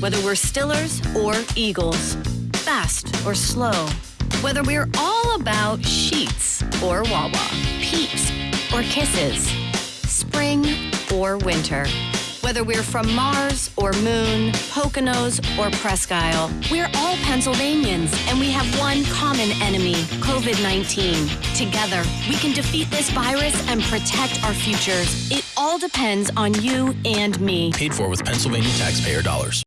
whether we're Stillers or Eagles, fast or slow, whether we're all about Sheetz or Wawa, peeps or kisses, spring or winter. Whether we're from Mars or Moon, Poconos or Presque Isle, we're all Pennsylvanians and we have one common enemy, COVID-19. Together, we can defeat this virus and protect our futures. It all depends on you and me. Paid for with Pennsylvania taxpayer dollars.